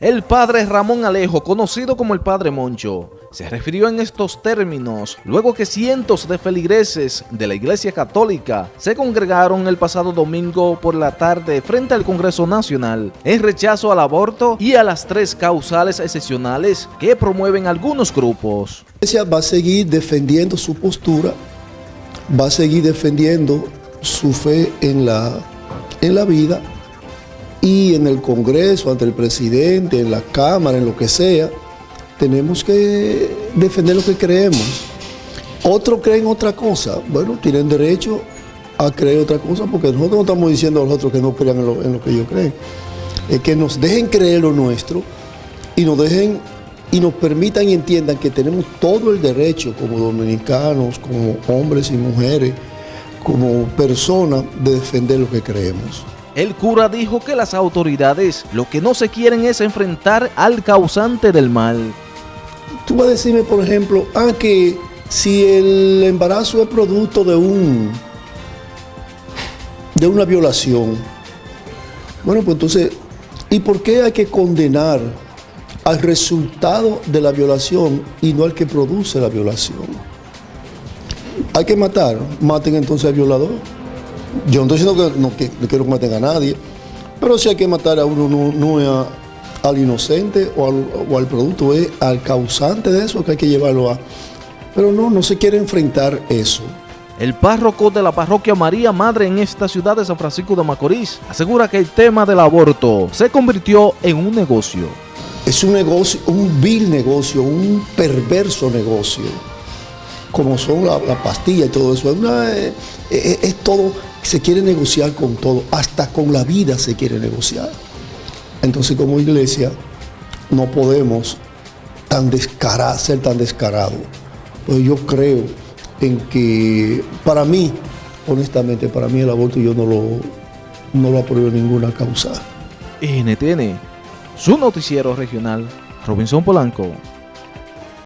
El padre Ramón Alejo, conocido como el padre Moncho, se refirió en estos términos luego que cientos de feligreses de la Iglesia Católica se congregaron el pasado domingo por la tarde frente al Congreso Nacional en rechazo al aborto y a las tres causales excepcionales que promueven algunos grupos. La Iglesia va a seguir defendiendo su postura, va a seguir defendiendo su fe en la, en la vida y en el Congreso, ante el presidente, en la Cámara, en lo que sea, tenemos que defender lo que creemos. Otros creen otra cosa, bueno, tienen derecho a creer otra cosa, porque nosotros no estamos diciendo a los otros que no crean en lo, que ellos creen. Es que nos dejen creer lo nuestro y nos dejen y nos permitan y entiendan que tenemos todo el derecho como dominicanos, como hombres y mujeres, como personas, de defender lo que creemos. El cura dijo que las autoridades lo que no se quieren es enfrentar al causante del mal. Tú vas a decirme, por ejemplo, ah, que si el embarazo es producto de un de una violación. Bueno, pues entonces, ¿y por qué hay que condenar al resultado de la violación y no al que produce la violación? Hay que matar, maten entonces al violador. Yo no estoy diciendo que no, que, quiero que maten a nadie, pero si hay que matar a uno, no, es al inocente o al, producto, es al causante de eso que hay que llevarlo a... Pero no, no se quiere enfrentar eso. El párroco de la parroquia María Madre en esta ciudad de San Francisco de Macorís asegura que el tema del aborto se convirtió en un negocio. Es un negocio, un vil negocio, un perverso negocio, como son la, pastilla y todo eso. es todo se quiere negociar con todo, hasta con la vida se quiere negociar. Entonces como iglesia no podemos tan ser tan descarados. Pues yo creo en que para mí, honestamente, para mí el aborto yo no lo, no lo apruebo ninguna causa. NTN, su noticiero regional, Robinson Polanco.